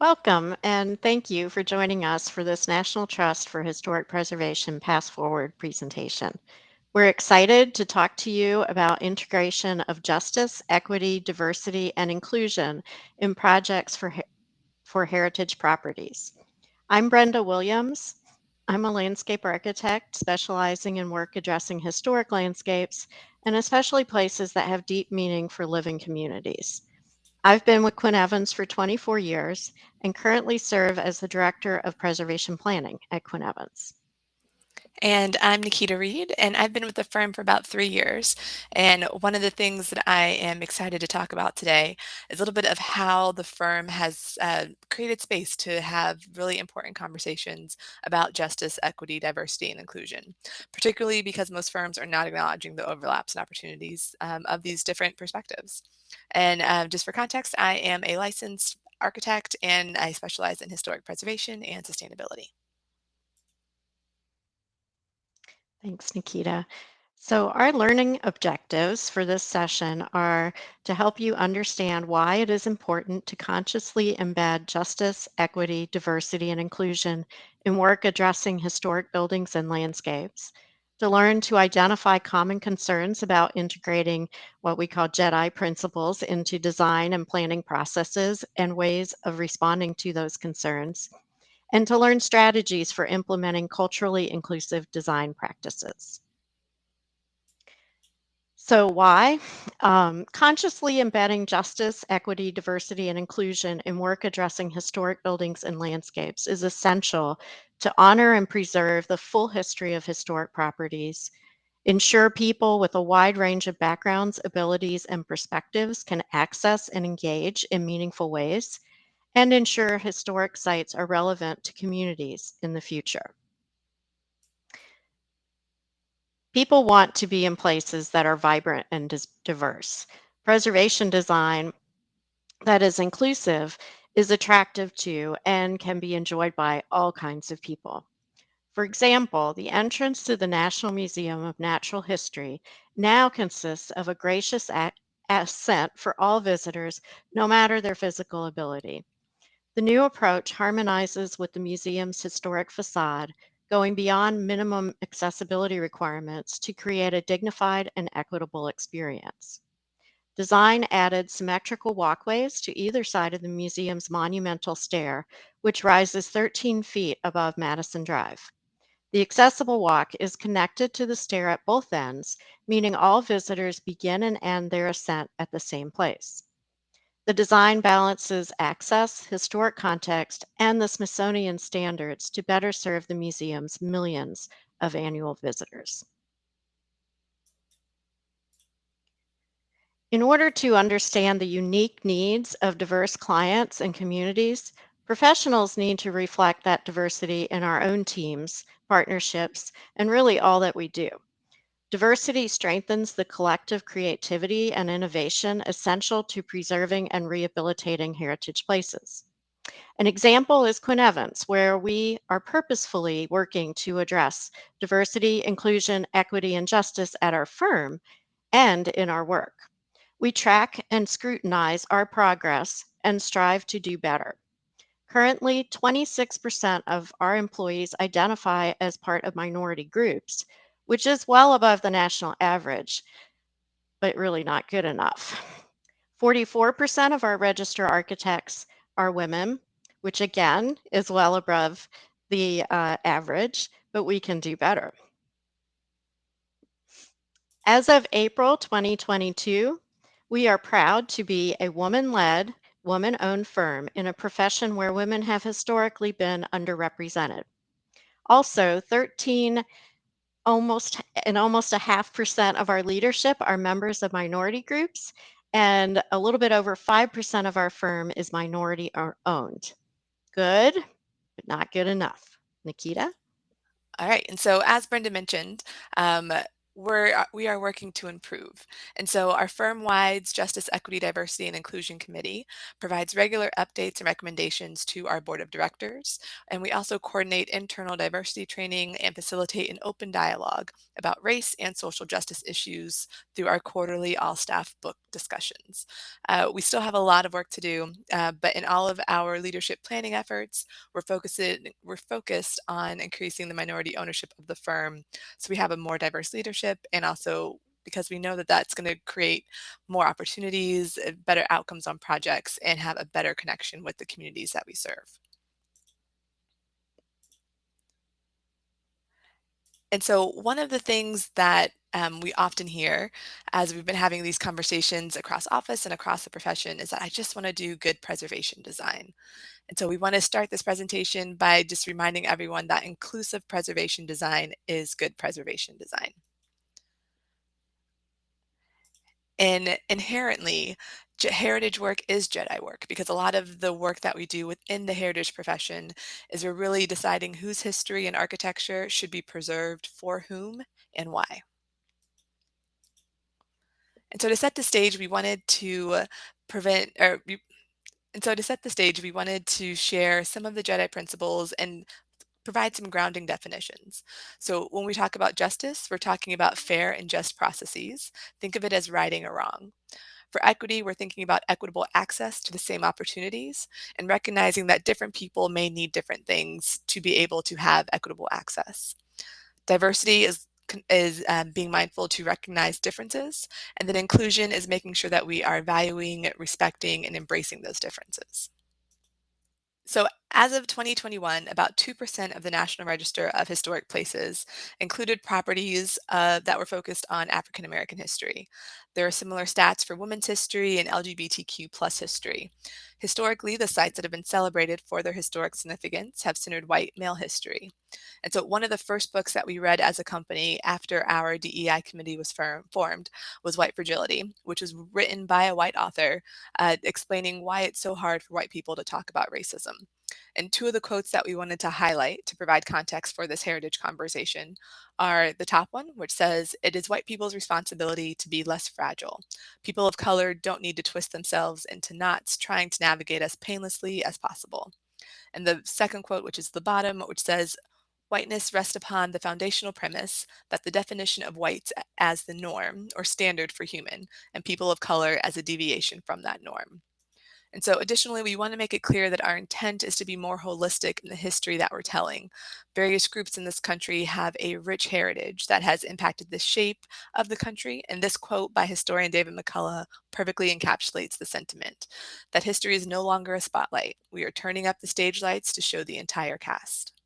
Welcome, and thank you for joining us for this National Trust for Historic Preservation Path Forward presentation. We're excited to talk to you about integration of justice, equity, diversity, and inclusion in projects for, for heritage properties. I'm Brenda Williams. I'm a landscape architect specializing in work addressing historic landscapes and especially places that have deep meaning for living communities. I've been with Quinn Evans for 24 years and currently serve as the Director of Preservation Planning at Quinn Evans. And I'm Nikita Reed, and I've been with the firm for about three years. And one of the things that I am excited to talk about today is a little bit of how the firm has uh, created space to have really important conversations about justice, equity, diversity, and inclusion, particularly because most firms are not acknowledging the overlaps and opportunities um, of these different perspectives. And uh, just for context, I am a licensed architect and I specialize in historic preservation and sustainability. Thanks, Nikita. So our learning objectives for this session are to help you understand why it is important to consciously embed justice, equity, diversity, and inclusion in work addressing historic buildings and landscapes, to learn to identify common concerns about integrating what we call JEDI principles into design and planning processes and ways of responding to those concerns, and to learn strategies for implementing culturally inclusive design practices. So why? Um, consciously embedding justice, equity, diversity, and inclusion in work addressing historic buildings and landscapes is essential to honor and preserve the full history of historic properties, ensure people with a wide range of backgrounds, abilities, and perspectives can access and engage in meaningful ways, and ensure historic sites are relevant to communities in the future. People want to be in places that are vibrant and diverse. Preservation design that is inclusive is attractive to and can be enjoyed by all kinds of people. For example, the entrance to the National Museum of Natural History now consists of a gracious ascent for all visitors, no matter their physical ability. The new approach harmonizes with the museum's historic facade, going beyond minimum accessibility requirements to create a dignified and equitable experience. Design added symmetrical walkways to either side of the museum's monumental stair, which rises 13 feet above Madison Drive. The accessible walk is connected to the stair at both ends, meaning all visitors begin and end their ascent at the same place. The design balances access, historic context, and the Smithsonian standards to better serve the museum's millions of annual visitors. In order to understand the unique needs of diverse clients and communities, professionals need to reflect that diversity in our own teams, partnerships, and really all that we do. Diversity strengthens the collective creativity and innovation essential to preserving and rehabilitating heritage places. An example is Quinn Evans, where we are purposefully working to address diversity, inclusion, equity, and justice at our firm and in our work. We track and scrutinize our progress and strive to do better. Currently, 26% of our employees identify as part of minority groups, which is well above the national average, but really not good enough. 44% of our register architects are women, which again is well above the uh, average, but we can do better. As of April 2022, we are proud to be a woman led, woman owned firm in a profession where women have historically been underrepresented. Also, 13 almost and almost a half percent of our leadership are members of minority groups and a little bit over 5% of our firm is minority owned. Good, but not good enough. Nikita? All right. And so, as Brenda mentioned, um, we're uh, we are working to improve. And so our firm-wide Justice, Equity, Diversity, and Inclusion Committee provides regular updates and recommendations to our board of directors. And we also coordinate internal diversity training and facilitate an open dialogue about race and social justice issues through our quarterly all-staff book discussions. Uh, we still have a lot of work to do, uh, but in all of our leadership planning efforts, we're focused, we're focused on increasing the minority ownership of the firm so we have a more diverse leadership and also because we know that that's going to create more opportunities, uh, better outcomes on projects, and have a better connection with the communities that we serve. And so one of the things that um, we often hear as we've been having these conversations across office and across the profession is that I just want to do good preservation design. And so we want to start this presentation by just reminding everyone that inclusive preservation design is good preservation design. And inherently, heritage work is Jedi work because a lot of the work that we do within the heritage profession is we're really deciding whose history and architecture should be preserved for whom and why. And so to set the stage, we wanted to prevent or and so to set the stage, we wanted to share some of the Jedi principles and provide some grounding definitions. So when we talk about justice, we're talking about fair and just processes. Think of it as righting a wrong. For equity, we're thinking about equitable access to the same opportunities and recognizing that different people may need different things to be able to have equitable access. Diversity is is um, being mindful to recognize differences, and then inclusion is making sure that we are valuing, respecting, and embracing those differences. So as of 2021, about 2% of the National Register of Historic Places included properties uh, that were focused on African American history. There are similar stats for women's history and LGBTQ plus history. Historically, the sites that have been celebrated for their historic significance have centered white male history. And so one of the first books that we read as a company after our DEI committee was formed was White Fragility, which was written by a white author uh, explaining why it's so hard for white people to talk about racism. And two of the quotes that we wanted to highlight to provide context for this heritage conversation are the top one, which says, it is white people's responsibility to be less fragile. People of color don't need to twist themselves into knots trying to navigate as painlessly as possible. And the second quote, which is the bottom, which says, whiteness rests upon the foundational premise that the definition of white as the norm or standard for human and people of color as a deviation from that norm. And so additionally, we want to make it clear that our intent is to be more holistic in the history that we're telling. Various groups in this country have a rich heritage that has impacted the shape of the country. And this quote by historian David McCullough perfectly encapsulates the sentiment that history is no longer a spotlight. We are turning up the stage lights to show the entire cast.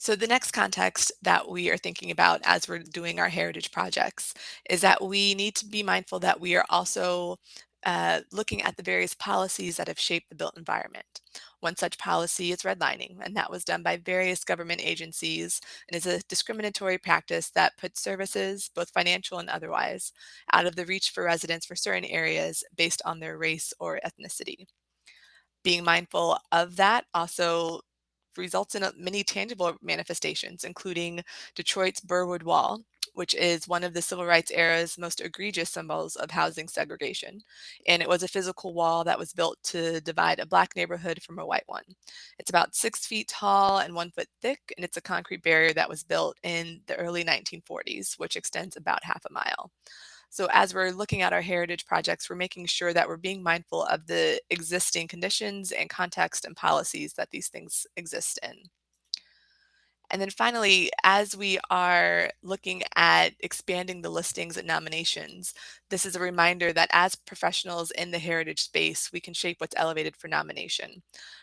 So the next context that we are thinking about as we're doing our heritage projects is that we need to be mindful that we are also uh, looking at the various policies that have shaped the built environment. One such policy is redlining, and that was done by various government agencies and is a discriminatory practice that puts services, both financial and otherwise, out of the reach for residents for certain areas based on their race or ethnicity. Being mindful of that also results in many tangible manifestations, including Detroit's Birwood Wall, which is one of the civil rights era's most egregious symbols of housing segregation. And it was a physical wall that was built to divide a black neighborhood from a white one. It's about six feet tall and one foot thick, and it's a concrete barrier that was built in the early 1940s, which extends about half a mile. So as we're looking at our heritage projects, we're making sure that we're being mindful of the existing conditions and context and policies that these things exist in. And then finally, as we are looking at expanding the listings and nominations, this is a reminder that as professionals in the heritage space, we can shape what's elevated for nomination.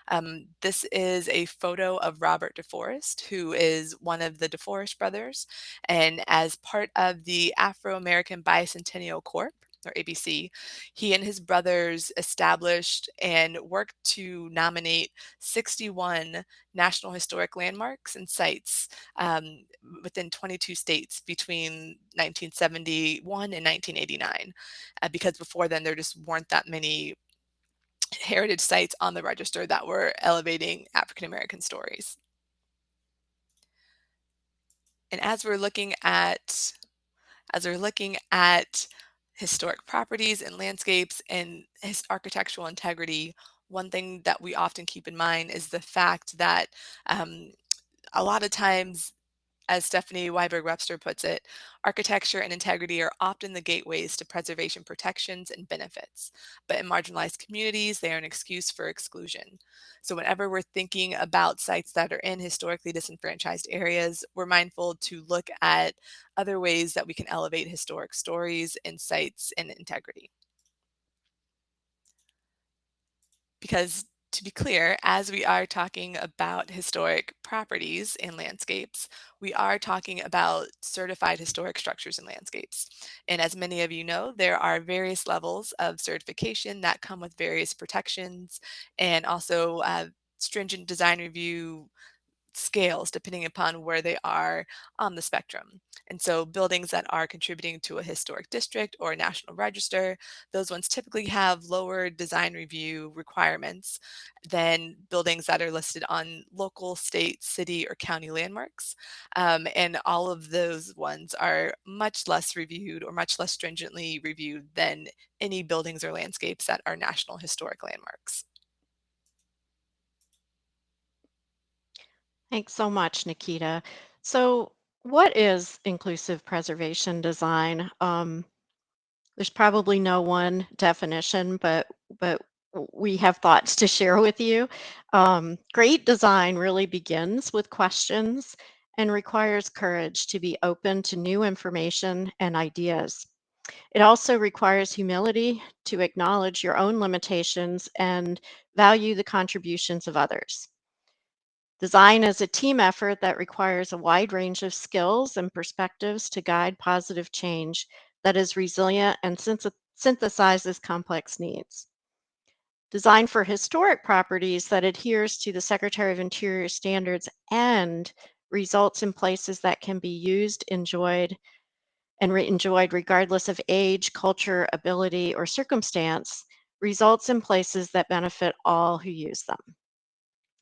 Um, this is a photo of Robert DeForest, who is one of the DeForest brothers. And as part of the Afro-American Bicentennial Corp, or ABC, he and his brothers established and worked to nominate 61 National Historic Landmarks and sites um, within 22 states between 1971 and 1989. Uh, because before then, there just weren't that many heritage sites on the register that were elevating African American stories. And as we're looking at as we're looking at historic properties and landscapes and his architectural integrity, one thing that we often keep in mind is the fact that um, a lot of times as Stephanie Ryberg-Webster puts it, architecture and integrity are often the gateways to preservation protections and benefits, but in marginalized communities, they are an excuse for exclusion. So whenever we're thinking about sites that are in historically disenfranchised areas, we're mindful to look at other ways that we can elevate historic stories and sites and integrity. Because to be clear, as we are talking about historic properties and landscapes, we are talking about certified historic structures and landscapes. And as many of you know, there are various levels of certification that come with various protections and also uh, stringent design review scales depending upon where they are on the spectrum. And so buildings that are contributing to a historic district or a national register, those ones typically have lower design review requirements than buildings that are listed on local, state, city, or county landmarks. Um, and all of those ones are much less reviewed or much less stringently reviewed than any buildings or landscapes that are national historic landmarks. Thanks so much, Nikita. So, what is inclusive preservation design? Um, there's probably no one definition, but but we have thoughts to share with you. Um, great design really begins with questions and requires courage to be open to new information and ideas. It also requires humility to acknowledge your own limitations and value the contributions of others. Design is a team effort that requires a wide range of skills and perspectives to guide positive change that is resilient and synthesizes complex needs. Design for historic properties that adheres to the Secretary of Interior standards and results in places that can be used, enjoyed, and enjoyed regardless of age, culture, ability, or circumstance results in places that benefit all who use them.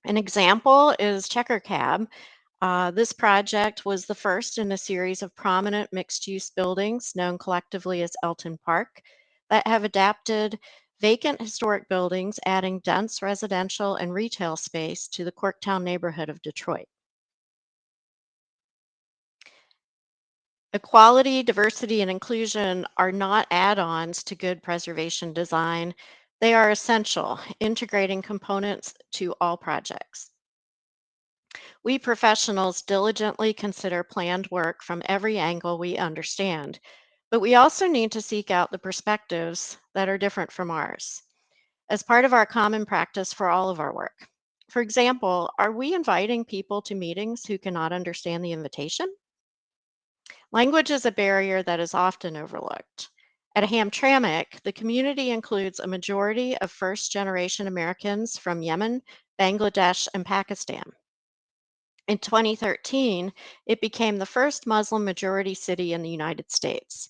An example is Checker Cab. Uh, this project was the first in a series of prominent mixed use buildings known collectively as Elton Park that have adapted vacant historic buildings, adding dense residential and retail space to the Corktown neighborhood of Detroit. Equality, diversity, and inclusion are not add ons to good preservation design. They are essential, integrating components to all projects. We professionals diligently consider planned work from every angle we understand, but we also need to seek out the perspectives that are different from ours as part of our common practice for all of our work. For example, are we inviting people to meetings who cannot understand the invitation? Language is a barrier that is often overlooked. At Hamtramck, the community includes a majority of first generation Americans from Yemen, Bangladesh, and Pakistan. In 2013, it became the first Muslim majority city in the United States.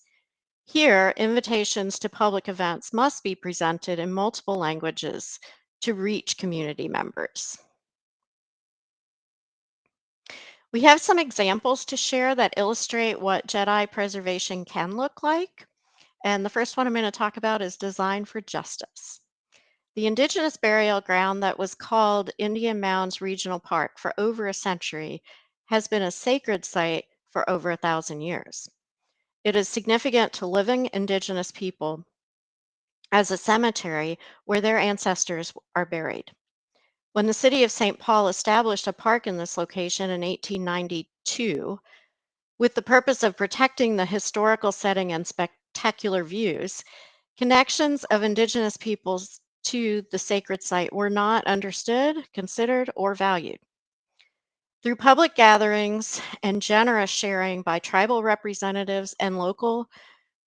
Here, invitations to public events must be presented in multiple languages to reach community members. We have some examples to share that illustrate what Jedi preservation can look like. And the first one I'm going to talk about is Design for Justice. The indigenous burial ground that was called Indian Mounds Regional Park for over a century has been a sacred site for over a thousand years. It is significant to living indigenous people as a cemetery where their ancestors are buried. When the city of St. Paul established a park in this location in 1892 with the purpose of protecting the historical setting and spectacular views, connections of indigenous peoples to the sacred site were not understood, considered, or valued. Through public gatherings and generous sharing by tribal representatives and local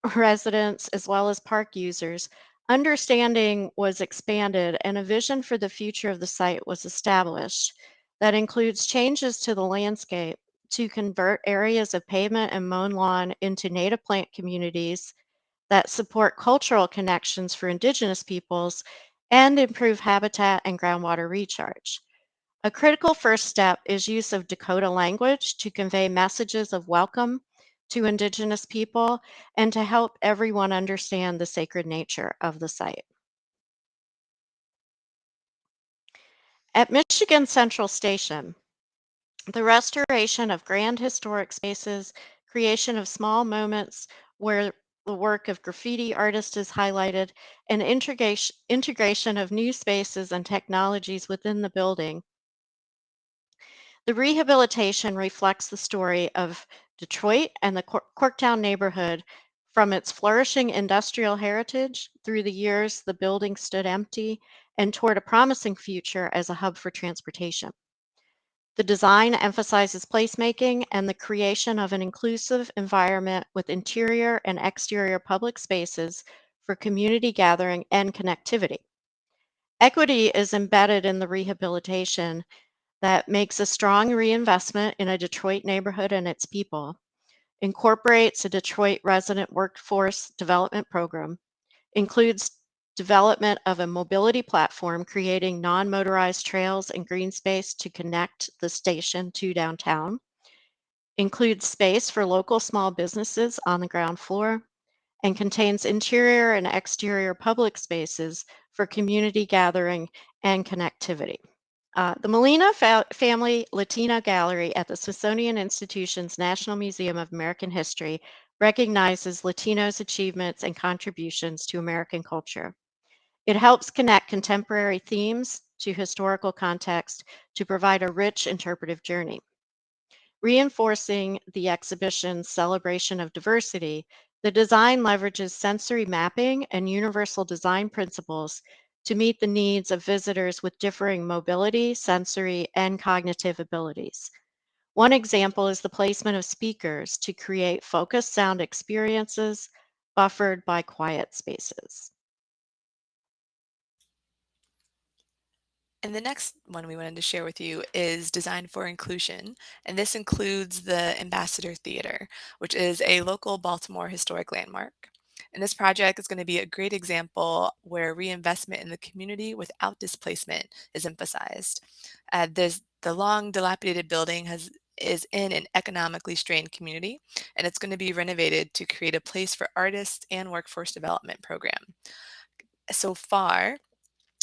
residents, as well as park users, Understanding was expanded and a vision for the future of the site was established that includes changes to the landscape to convert areas of pavement and mown lawn into native plant communities that support cultural connections for indigenous peoples and improve habitat and groundwater recharge. A critical first step is use of Dakota language to convey messages of welcome to Indigenous people and to help everyone understand the sacred nature of the site. At Michigan Central Station, the restoration of grand historic spaces, creation of small moments where the work of graffiti artists is highlighted, and integration, integration of new spaces and technologies within the building. The rehabilitation reflects the story of Detroit and the Cor- Corktown neighborhood from its flourishing industrial heritage through the years the building stood empty and toward a promising future as a hub for transportation. The design emphasizes placemaking and the creation of an inclusive environment with interior and exterior public spaces for community gathering and connectivity. Equity is embedded in the rehabilitation that makes a strong reinvestment in a Detroit neighborhood and its people, incorporates a Detroit resident workforce development program, includes development of a mobility platform creating non-motorized trails and green space to connect the station to downtown, includes space for local small businesses on the ground floor, and contains interior and exterior public spaces for community gathering and connectivity. Uh, the Molina fa- Family Latina Gallery at the Smithsonian Institution's National Museum of American History recognizes Latinos' achievements and contributions to American culture. It helps connect contemporary themes to historical context to provide a rich interpretive journey. Reinforcing the exhibition's celebration of diversity, the design leverages sensory mapping and universal design principles to meet the needs of visitors with differing mobility, sensory, and cognitive abilities. One example is the placement of speakers to create focused sound experiences buffered by quiet spaces. And the next one we wanted to share with you is Design for Inclusion, and this includes the Ambassador Theater, which is a local Baltimore historic landmark. And this project is going to be a great example where reinvestment in the community without displacement is emphasized. Uh, there's the long dilapidated building has is in an economically strained community, and it's going to be renovated to create a place for artists and workforce development program. So far,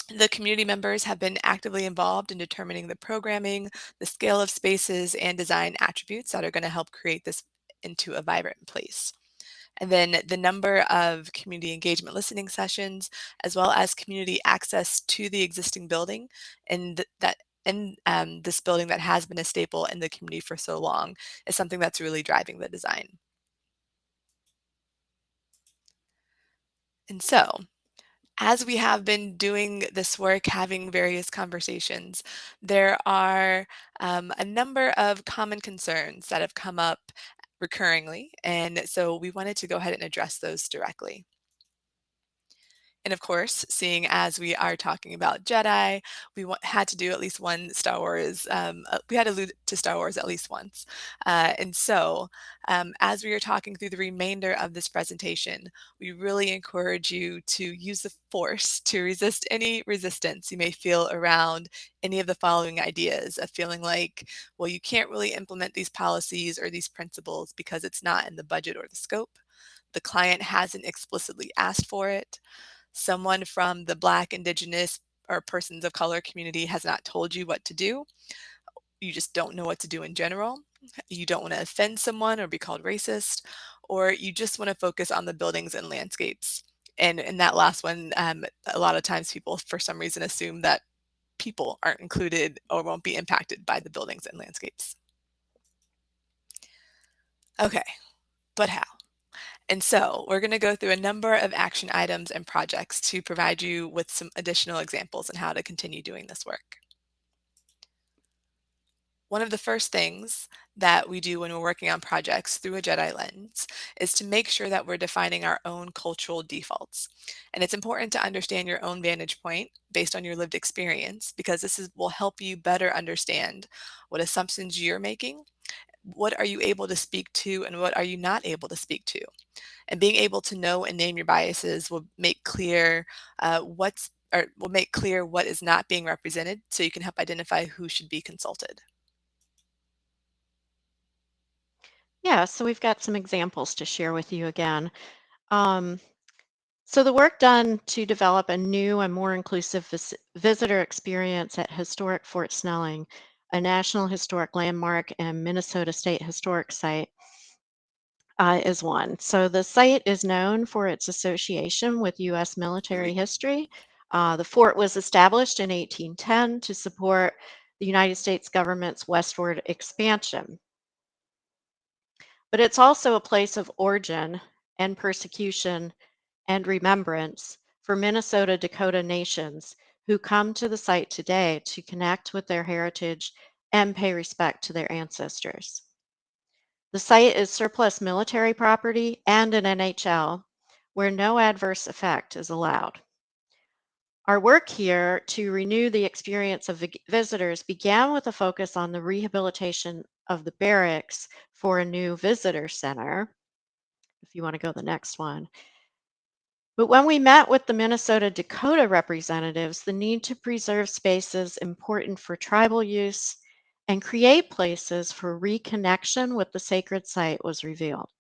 the community members have been actively involved in determining the programming, the scale of spaces, and design attributes that are going to help create this into a vibrant place. And then the number of community engagement listening sessions, as well as community access to the existing building and that in um, this building that has been a staple in the community for so long is something that's really driving the design. And so as we have been doing this work, having various conversations, there are um, a number of common concerns that have come up recurringly. And so we wanted to go ahead and address those directly. And of course, seeing as we are talking about Jedi, we had to do at least one Star Wars. Um, uh, we had to allude to Star Wars at least once. Uh, and so, um, as we are talking through the remainder of this presentation, we really encourage you to use the Force to resist any resistance you may feel around any of the following ideas of feeling like, well, you can't really implement these policies or these principles because it's not in the budget or the scope. The client hasn't explicitly asked for it someone from the Black, Indigenous, or persons of color community has not told you what to do. You just don't know what to do in general. You don't want to offend someone or be called racist, or you just want to focus on the buildings and landscapes. And in that last one, um, a lot of times people, for some reason, assume that people aren't included or won't be impacted by the buildings and landscapes. Okay, but how? And so we're going to go through a number of action items and projects to provide you with some additional examples on how to continue doing this work. One of the first things that we do when we're working on projects through a Jedi lens is to make sure that we're defining our own cultural defaults. And it's important to understand your own vantage point based on your lived experience because this is, will help you better understand what assumptions you're making what are you able to speak to and what are you not able to speak to? And being able to know and name your biases will make clear uh, what's or will make clear what is not being represented so you can help identify who should be consulted. Yeah, so we've got some examples to share with you again. Um, so the work done to develop a new and more inclusive vis- visitor experience at historic Fort Snelling, a National Historic Landmark and Minnesota State Historic Site, uh, is one. So the site is known for its association with U.S. military history. Uh, the fort was established in 1810 to support the United States government's westward expansion. But it's also a place of origin and persecution and remembrance for Minnesota Dakota nations who come to the site today to connect with their heritage and pay respect to their ancestors. The site is surplus military property and an NHL where no adverse effect is allowed. Our work here to renew the experience of visitors began with a focus on the rehabilitation of the barracks for a new visitor center. If you want to go to the next one. But when we met with the Minnesota Dakota representatives, the need to preserve spaces important for tribal use and create places for reconnection with the sacred site was revealed.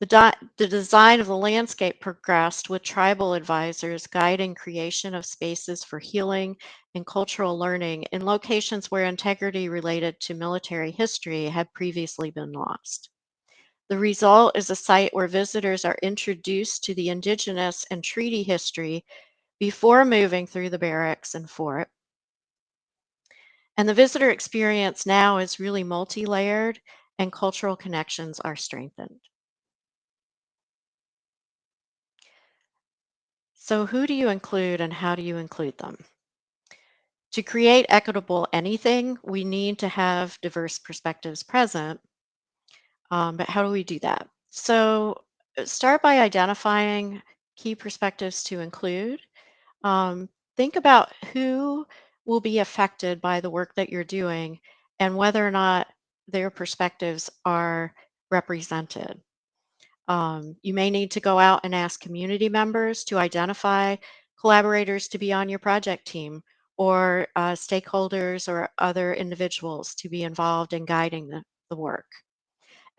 The, the design of the landscape progressed with tribal advisors guiding creation of spaces for healing and cultural learning in locations where integrity related to military history had previously been lost. The result is a site where visitors are introduced to the indigenous and treaty history before moving through the barracks and fort. And the visitor experience now is really multi layered and cultural connections are strengthened. So, who do you include and how do you include them? To create equitable anything, we need to have diverse perspectives present. Um, but how do we do that? So, uh, start by identifying key perspectives to include. Um, think about who will be affected by the work that you're doing and whether or not their perspectives are represented. Um, you may need to go out and ask community members to identify collaborators to be on your project team or uh, stakeholders or other individuals to be involved in guiding the, the work.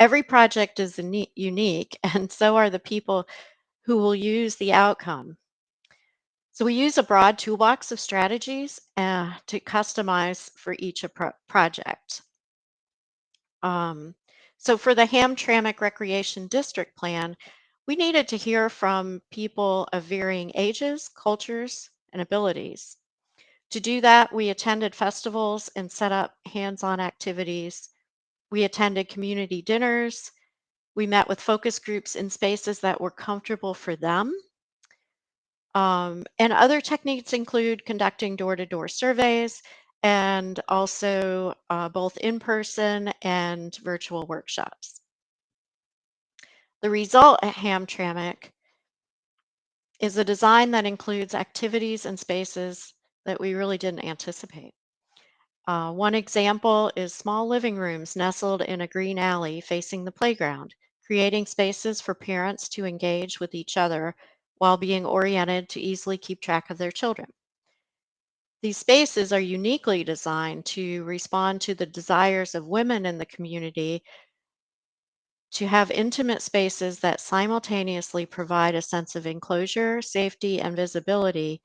Every project is unique, and so are the people who will use the outcome. So we use a broad toolbox of strategies uh, to customize for each project. Um, so for the Hamtramck Recreation District Plan, we needed to hear from people of varying ages, cultures, and abilities. To do that, we attended festivals and set up hands-on activities. We attended community dinners. We met with focus groups in spaces that were comfortable for them. Um, and other techniques include conducting door-to-door surveys and also uh, both in-person and virtual workshops. The result at Hamtramck is a design that includes activities and spaces that we really didn't anticipate. Uh, one example is small living rooms nestled in a green alley facing the playground, creating spaces for parents to engage with each other while being oriented to easily keep track of their children. These spaces are uniquely designed to respond to the desires of women in the community to have intimate spaces that simultaneously provide a sense of enclosure, safety, and visibility,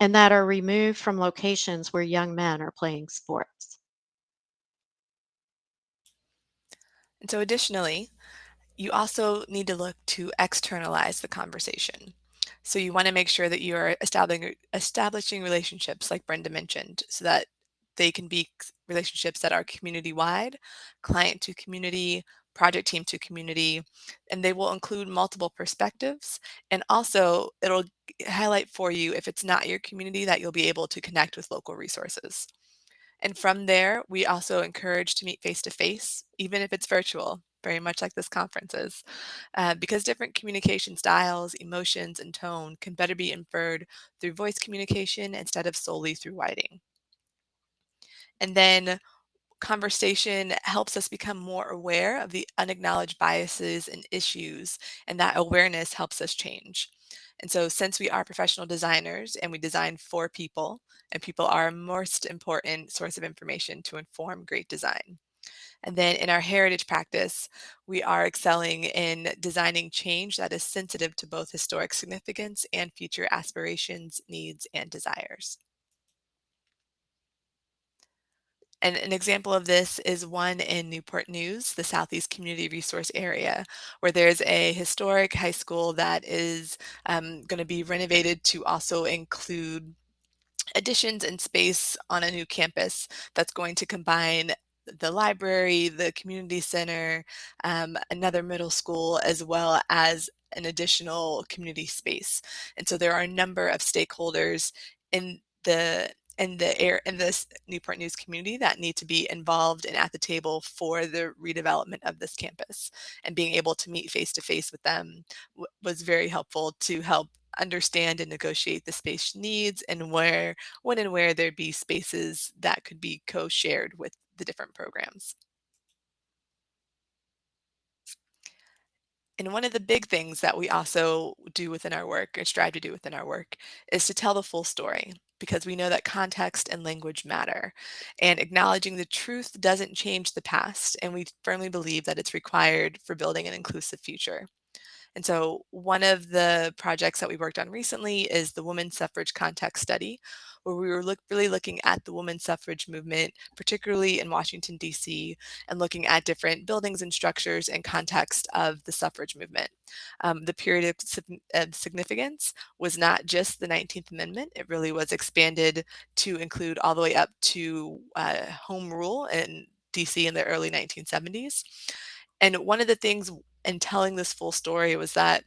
and that are removed from locations where young men are playing sports. And so additionally, you also need to look to externalize the conversation. So you want to make sure that you are establishing establishing relationships like Brenda mentioned so that they can be relationships that are community wide, client to community, project team to community, and they will include multiple perspectives. And also, it'll highlight for you if it's not your community that you'll be able to connect with local resources. And from there, we also encourage to meet face to face, even if it's virtual, very much like this conference is, uh, because different communication styles, emotions, and tone can better be inferred through voice communication instead of solely through writing. And then conversation helps us become more aware of the unacknowledged biases and issues, and that awareness helps us change. And so since we are professional designers and we design for people, and people are a most important source of information to inform great design. And then in our heritage practice, we are excelling in designing change that is sensitive to both historic significance and future aspirations, needs, and desires. And an example of this is one in Newport News, the Southeast Community Resource Area, where there's a historic high school that is um, going to be renovated to also include additions and space on a new campus that's going to combine the library, the community center, um, another middle school, as well as an additional community space. And so there are a number of stakeholders in the in the air in this Newport News community that need to be involved and at the table for the redevelopment of this campus. And being able to meet face to face with them was very helpful to help understand and negotiate the space needs and where when and where there'd be spaces that could be co-shared with the different programs. And one of the big things that we also do within our work or strive to do within our work is to tell the full story because we know that context and language matter. And acknowledging the truth doesn't change the past, and we firmly believe that it's required for building an inclusive future. And so one of the projects that we worked on recently is the Women's Suffrage Context Study, where we were look, really looking at the women's suffrage movement, particularly in Washington, D.C., and looking at different buildings and structures and context of the suffrage movement. Um, the period of, significance was not just the 19th Amendment, it really was expanded to include all the way up to uh, home rule in DC in the early 1970s. And one of the things in telling this full story was that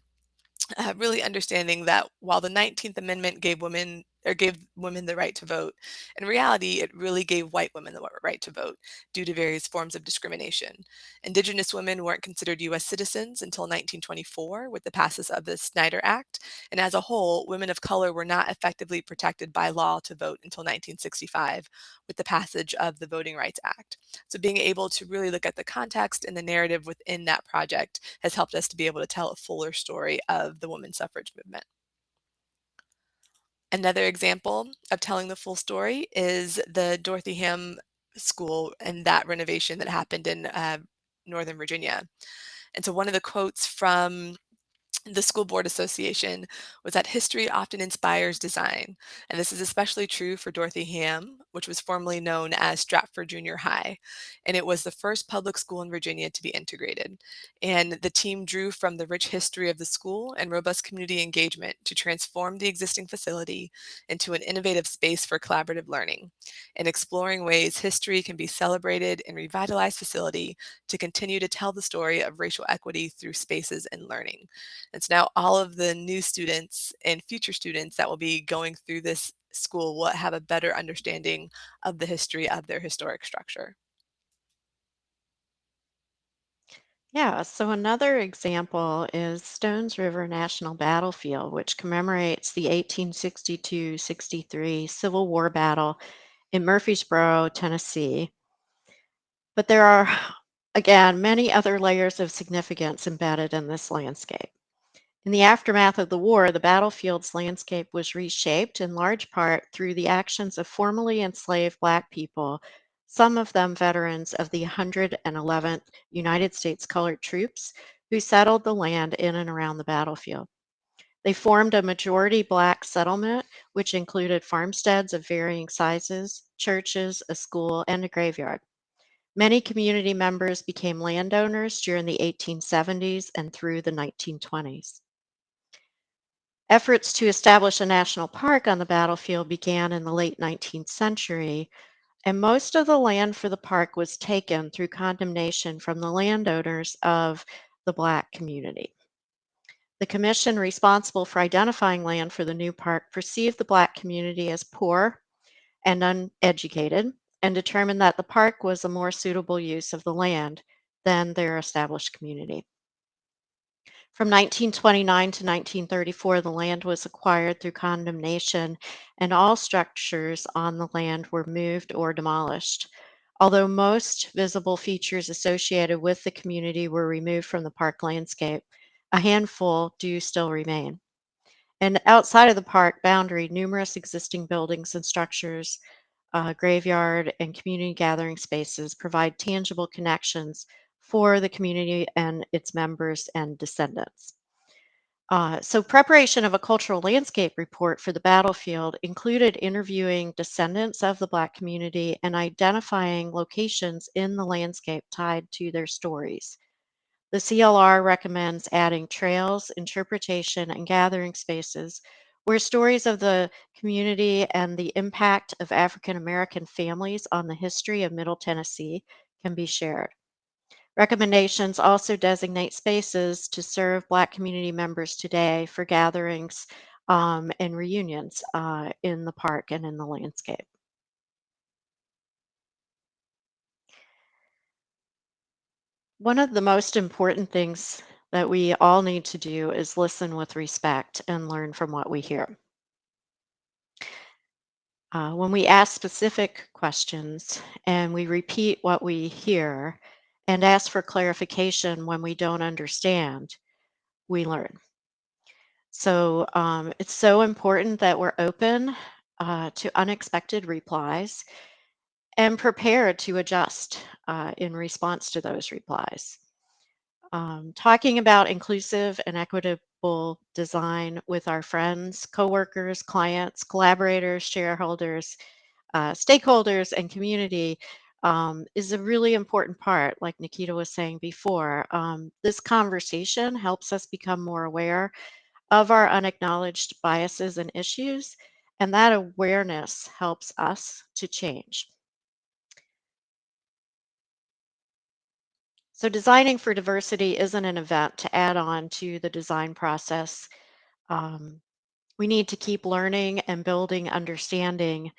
uh, really understanding that while the 19th Amendment gave women or gave women the right to vote. In reality, it really gave white women the right to vote due to various forms of discrimination. Indigenous women weren't considered U.S. citizens until 1924 with the passage of the Snyder Act, and as a whole, women of color were not effectively protected by law to vote until 1965 with the passage of the Voting Rights Act. So being able to really look at the context and the narrative within that project has helped us to be able to tell a fuller story of the women's suffrage movement. Another example of telling the full story is the Dorothy Hamm School and that renovation that happened in uh, Northern Virginia. And so one of the quotes from the School Board Association was that history often inspires design. And this is especially true for Dorothy Hamm, which was formerly known as Stratford Junior High. And it was the first public school in Virginia to be integrated. And the team drew from the rich history of the school and robust community engagement to transform the existing facility into an innovative space for collaborative learning and exploring ways history can be celebrated in revitalized facility to continue to tell the story of racial equity through spaces and learning. And so now all of the new students and future students that will be going through this school will have a better understanding of the history of their historic structure. Yeah, so another example is Stones River National Battlefield, which commemorates the 1862 63 Civil War battle in Murfreesboro, Tennessee. But there are, again, many other layers of significance embedded in this landscape. In the aftermath of the war, the battlefield's landscape was reshaped in large part through the actions of formerly enslaved Black people, some of them veterans of the 111th United States Colored Troops who settled the land in and around the battlefield. They formed a majority Black settlement, which included farmsteads of varying sizes, churches, a school, and a graveyard. Many community members became landowners during the 1870s and through the 1920s. Efforts to establish a national park on the battlefield began in the late 19th century, and most of the land for the park was taken through condemnation from the landowners of the Black community. The commission responsible for identifying land for the new park perceived the Black community as poor and uneducated and determined that the park was a more suitable use of the land than their established community. From 1929 to 1934, the land was acquired through condemnation, and all structures on the land were moved or demolished. Although most visible features associated with the community were removed from the park landscape, a handful do still remain. And outside of the park boundary, numerous existing buildings and structures, uh, graveyard, and community gathering spaces provide tangible connections for the community and its members and descendants. Uh, so, preparation of a cultural landscape report for the battlefield included interviewing descendants of the Black community and identifying locations in the landscape tied to their stories. The CLR recommends adding trails, interpretation, and gathering spaces where stories of the community and the impact of African American families on the history of Middle Tennessee can be shared. Recommendations also designate spaces to serve Black community members today for gatherings um, and reunions uh, in the park and in the landscape. One of the most important things that we all need to do is listen with respect and learn from what we hear. Uh, when we ask specific questions and we repeat what we hear and ask for clarification when we don't understand, we learn. So um, it's so important that we're open uh, to unexpected replies and prepared to adjust uh, in response to those replies. Um, talking about inclusive and equitable design with our friends, coworkers, clients, collaborators, shareholders, uh, stakeholders, and community um, is a really important part, like Nikita was saying before. Um, this conversation helps us become more aware of our unacknowledged biases and issues, and that awareness helps us to change. So designing for diversity isn't an event to add on to the design process. Um, we need to keep learning and building understanding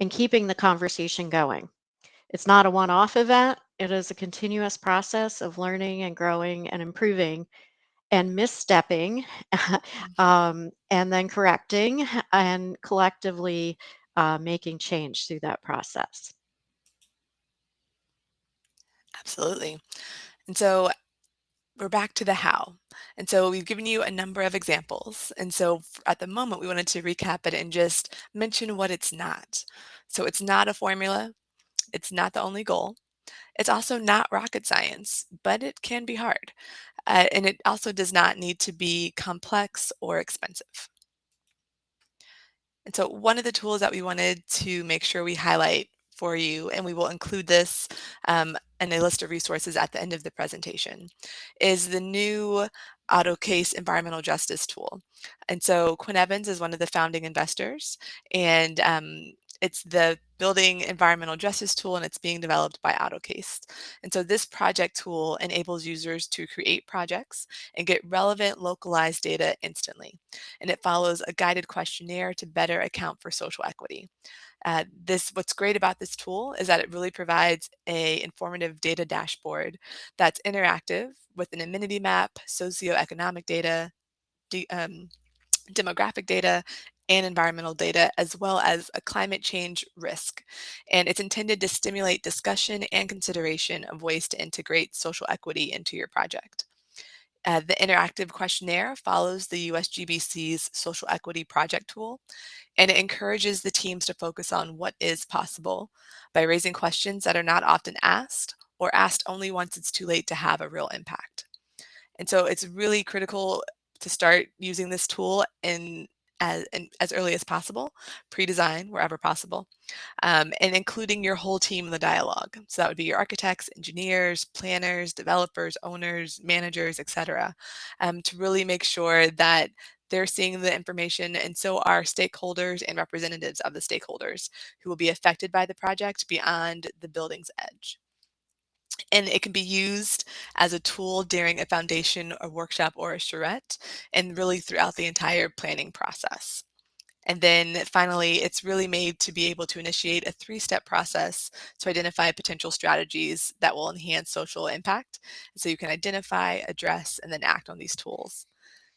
and keeping the conversation going. It's not a one off event, it is a continuous process of learning and growing and improving and misstepping Mhm. um, and then correcting and collectively uh, making change through that process. Absolutely. And so we're back to the how. And so we've given you a number of examples. And so at the moment, we wanted to recap it and just mention what it's not. So it's not a formula, it's not the only goal. It's also not rocket science, but it can be hard. Uh, and it also does not need to be complex or expensive. And so one of the tools that we wanted to make sure we highlight for you, and we will include this um, in a list of resources at the end of the presentation, is the new AutoCase environmental justice tool. And so Quinn Evans is one of the founding investors, and um, it's the building environmental justice tool and it's being developed by AutoCase. And so this project tool enables users to create projects and get relevant localized data instantly and it follows a guided questionnaire to better account for social equity. Uh, this what's great about this tool is that it really provides a informative data dashboard that's interactive with an amenity map, socioeconomic data, de, um, demographic data, and environmental data, as well as a climate change risk. And it's intended to stimulate discussion and consideration of ways to integrate social equity into your project. Uh, the interactive questionnaire follows the USGBC's Social Equity Project Tool, and it encourages the teams to focus on what is possible by raising questions that are not often asked or asked only once it's too late to have a real impact. And so it's really critical to start using this tool in as, as early as possible, pre-design wherever possible, um, and including your whole team in the dialogue. So that would be your architects, engineers, planners, developers, owners, managers, etc., um, to really make sure that they're seeing the information and so are stakeholders and representatives of the stakeholders who will be affected by the project beyond the building's edge and it can be used as a tool during a foundation, a workshop, or a charrette, and really throughout the entire planning process. And then finally, it's really made to be able to initiate a three-step process to identify potential strategies that will enhance social impact. So you can identify, address, and then act on these tools.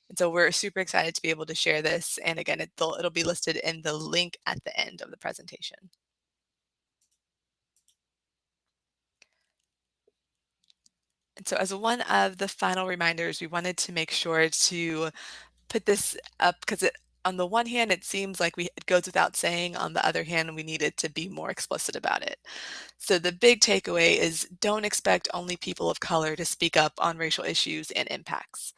And so we're super excited to be able to share this. And again, it'll, it'll be listed in the link at the end of the presentation. And so as one of the final reminders, we wanted to make sure to put this up because it on the one hand, it seems like we it goes without saying, on the other hand, we needed to be more explicit about it. So the big takeaway is don't expect only people of color to speak up on racial issues and impacts.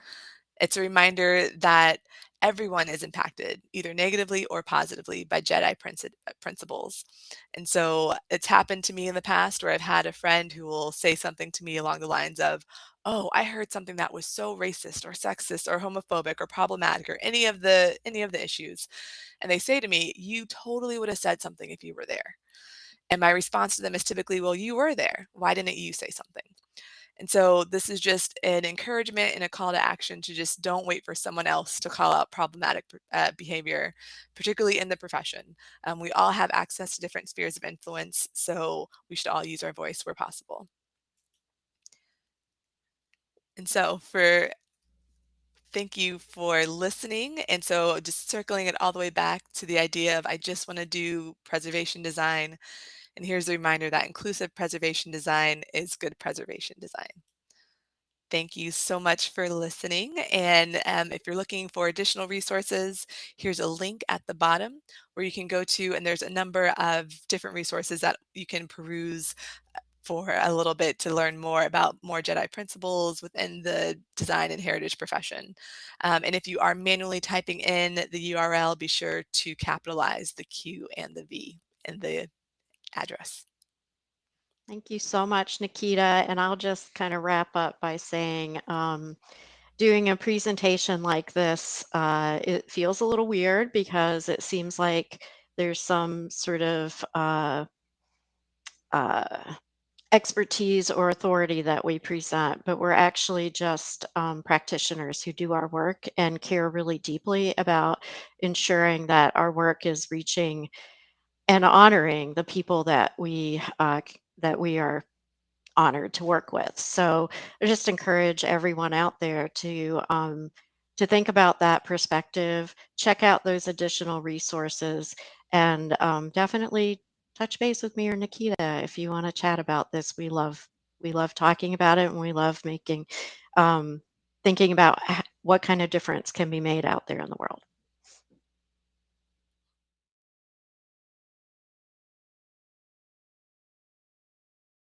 It's a reminder that everyone is impacted, either negatively or positively, by JEDI uh, principles. And so it's happened to me in the past where I've had a friend who will say something to me along the lines of, "Oh, I heard something that was so racist or sexist or homophobic or problematic or any of the any of the issues." And they say to me, "You totally would have said something if you were there." And my response to them is typically, "Well, you were there. Why didn't you say something?" And so this is just an encouragement and a call to action to just don't wait for someone else to call out problematic uh, behavior, particularly in the profession. Um, we all have access to different spheres of influence, so we should all use our voice where possible. And so for thank you for listening. And so just circling it all the way back to the idea of I just want to do preservation design. And here's a reminder that inclusive preservation design is good preservation design. Thank you so much for listening. And um, if you're looking for additional resources, here's a link at the bottom where you can go to, and there's a number of different resources that you can peruse uh, for a little bit to learn more about more JEDI principles within the design and heritage profession. Um, and if you are manually typing in the URL, be sure to capitalize the Q and the V in the address. Thank you so much, Nikita. And I'll just kind of wrap up by saying, um, doing a presentation like this, uh, it feels a little weird because it seems like there's some sort of uh, uh, expertise or authority that we present, but we're actually just um, practitioners who do our work and care really deeply about ensuring that our work is reaching and honoring the people that we uh, that we are honored to work with. So I just encourage everyone out there to um, to think about that perspective, check out those additional resources, and um, definitely touch base with me or Nikita if you want to chat about this. We love we love talking about it, and we love making um, thinking about what kind of difference can be made out there in the world.